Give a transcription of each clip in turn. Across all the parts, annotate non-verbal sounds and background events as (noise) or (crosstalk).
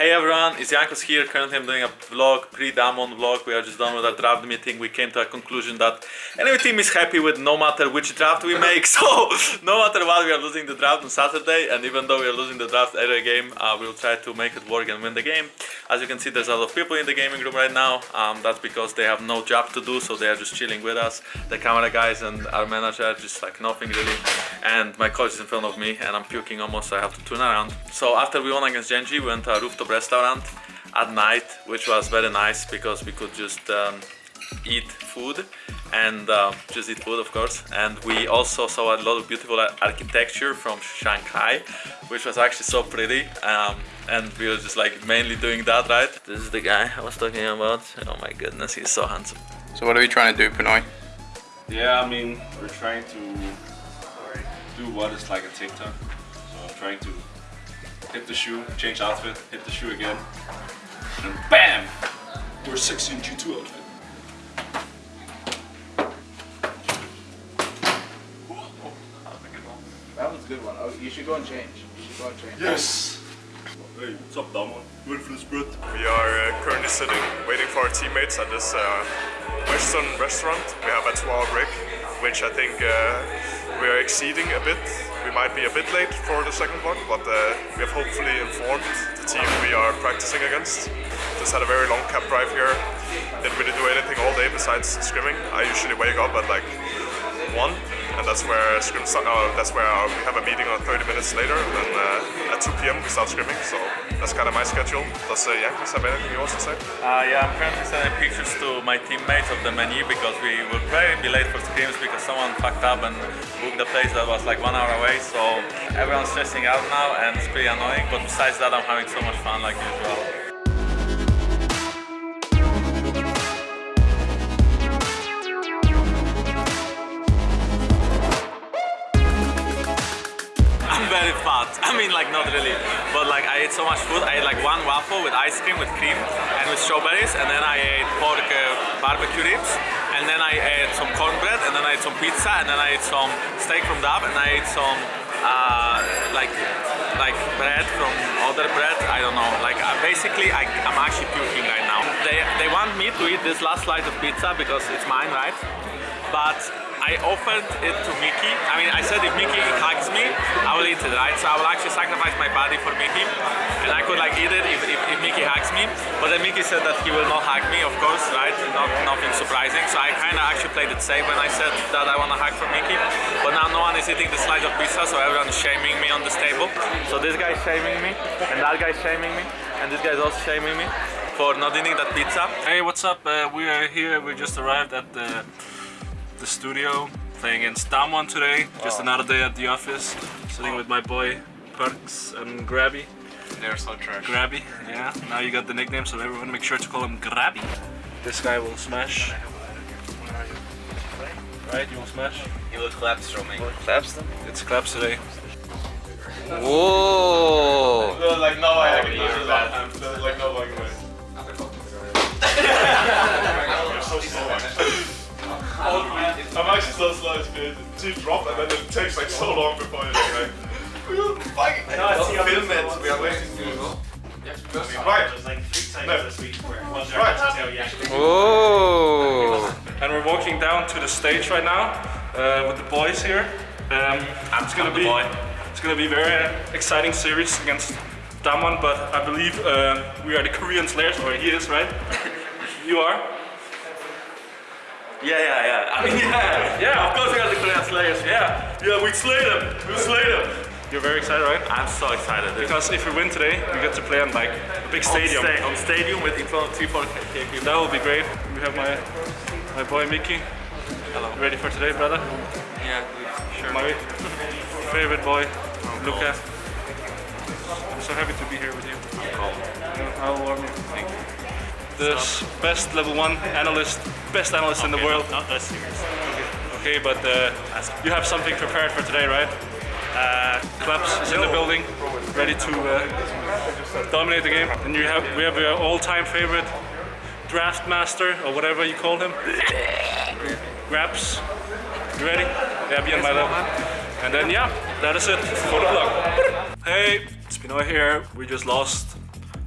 Hey everyone, it's Jankos here. Currently I'm doing a vlog, pre-Damwon vlog. We are just done with our draft meeting. We came to a conclusion that any team is happy with no matter which draft we make. (laughs) So no matter what, we are losing the draft on Saturday. And even though we are losing the draft every game, uh, we'll try to make it work and win the game. As you can see, there's a lot of people in the gaming room right now. Um, that's because they have no job to do, so they are just chilling with us. The camera guys and our manager, are just like nothing really. And my coach is in front of me and I'm puking almost, so I have to turn around. So after we won against Gen.G, we went to a rooftop restaurant at night, which was very nice because we could just um, eat food and uh, just eat food of course. And we also saw a lot of beautiful architecture from Shanghai which was actually so pretty um, and we were just like mainly doing that right? This is the guy I was talking about. Oh my goodness he's so handsome. So what are we trying to do Pinoy? Yeah I mean we're trying to do what is like a TikTok. So I'm trying to hit the shoe, change outfit, hit the shoe again, and BAM! We're sexy in G2 outfit. That was a good one. Oh, you should go and change. You should go and change. Yes! Hey, what's up, Damon? Ready for the spread? We are uh, currently sitting, waiting for our teammates at this uh, Western restaurant. We have a 12 break, which I think uh, we are exceeding a bit we might be a bit late for the second one, but uh, we have hopefully informed the team we are practicing against. Just had a very long cab drive here. Didn't really do anything all day besides scrimming. I usually wake up at like 1 and that's where scrim uh, that's where we have a meeting on 30 minutes later and uh, at 2 p.m. we start scrimming so that's kind of my schedule. Does uh, Jankos have anything you want to say? Uh, yeah, I'm currently sending pictures to my teammates of the menu because we probably be late for scrims because someone fucked up and booked the place that was like one hour away so everyone's stressing out now and it's pretty annoying but besides that I'm having so much fun like usual. Very fat. (laughs) I mean, like not really, but like I ate so much food. I ate like one waffle with ice cream, with cream, and with strawberries, and then I ate pork uh, barbecue ribs, and then I ate some cornbread, and then I ate some pizza, and then I ate some steak from Dab, and I ate some uh, like like bread from other bread. I don't know. Like uh, basically, I, I'm actually puking right now. They they want me to eat this last slice of pizza because it's mine, right? But I offered it to Mickey. I mean, I said if Mickey hugs me, I will eat it, right? So I will actually sacrifice my body for Mickey. And I could like eat it if, if, if Mickey hugs me. But then Mickey said that he will not hug me, of course, right? Not, nothing surprising. So I kind of actually played it safe when I said that I want to hug for Mickey. But now no one is eating the slice of pizza, so everyone is shaming me on this table. So this guy is shaming me, and that guy is shaming me, and this guy is also shaming me for not eating that pizza. Hey, what's up? Uh, we are here. We just arrived at the the studio playing against Damwon today. Just oh. another day at the office, sitting with my boy Perkz and Grabby. They're so trash. Grabby, yeah. Now you got the nickname, so everyone make sure to call him Grabby. This guy will smash. Right, you will smash. He will collapse from me. Collapse them? It's collapse today. Whoa! like no way I can use oh, that. like no way. You're (laughs) so slow. (laughs) I'm actually so slow, it's good. Two drop and then it takes like so long before you're like, we are fucking no, it's film it. We are waiting to Right. like three times this week where right. Oh. And we're walking down to the stage right now uh, with the boys here. Um, it's gonna be it's gonna be very exciting series against Damwon, but I believe uh, we are the Korean Slayers, or he is, right? (laughs) you are. Yeah, yeah, yeah. I mean, (laughs) yeah, yeah. Of course we are the Korean Slayers. Yeah, yeah. We slay them. We slay them. You're very excited, right? I'm so excited. Dude. Because if we win today, we get to play on like a big stadium. On, sta on stadium with in front of three, four people. That will be great. We have my my boy Mickey. Hello. Ready for today, brother? Yeah, sure. My favorite boy, oh, Luca. I'm so happy to be here with you. The best level 1 analyst, best analyst okay, in the world. Not, not serious. Okay, but uh, you have something prepared for today, right? Uh, Claps is in the building, ready to uh, dominate the game. And you have we have your all-time favorite draft master, or whatever you call him. Grabbz. You ready? Yeah, be on my level. And then yeah, that is it for the vlog. Hey, it's Pinoy here. We just lost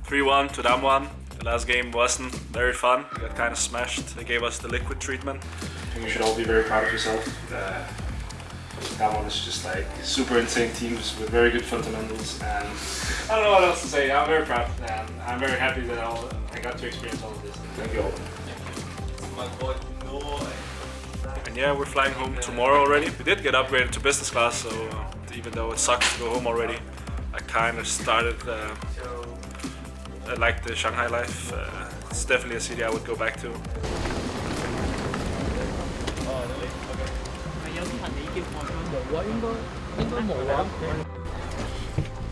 3-1 to Damwon. The last game wasn't very fun. We got kind of smashed. They gave us the liquid treatment. I think you should all be very proud of yourself. Uh, that one is just like super insane teams with very good fundamentals and I don't know what else to say. I'm very proud and I'm very happy that I'll, I got to experience all of this. Thank you all. And yeah, we're flying home tomorrow already. We did get upgraded to business class, so uh, even though it sucks to go home already, I kind of started uh, I like the Shanghai life. Uh, it's definitely a city I would go back to.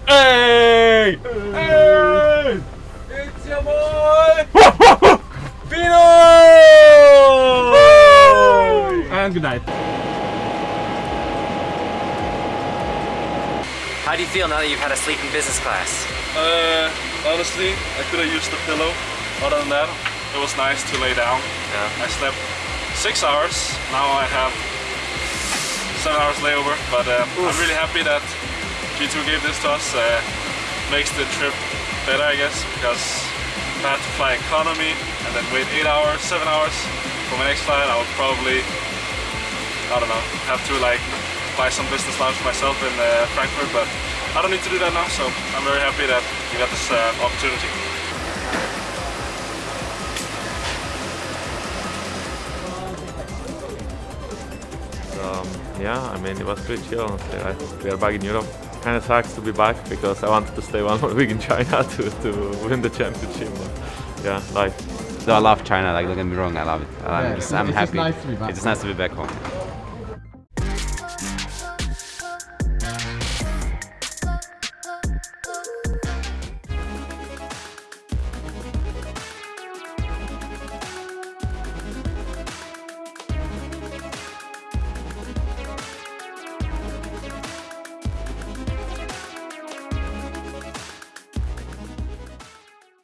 Hey! Hey! It's your boy! (laughs) Pino! And good night. How do you feel now that you've had a sleep in business class? Uh, honestly, I could have used the pillow. Other than that, it was nice to lay down. Yeah. I slept six hours. Now I have seven hours layover, but uh, I'm really happy that G2 gave this to us. Uh, makes the trip better, I guess, because if I had to fly economy and then wait eight hours, seven hours for my next flight, I would probably, I don't know, have to like buy some business lounge myself in uh, Frankfurt, but I don't need to do that now, so I'm very happy that we got this uh, opportunity. Um, yeah, I mean, it was pretty chill, honestly, right? We are back in Europe. Kind of sucks to be back because I wanted to stay one more (laughs) week in China (laughs) to, to win the championship. But yeah, life. So I love China, like don't get me wrong, I love it. I'm Yeah, just it's- I'm it's just happy. nice to be back It's just nice to be back home.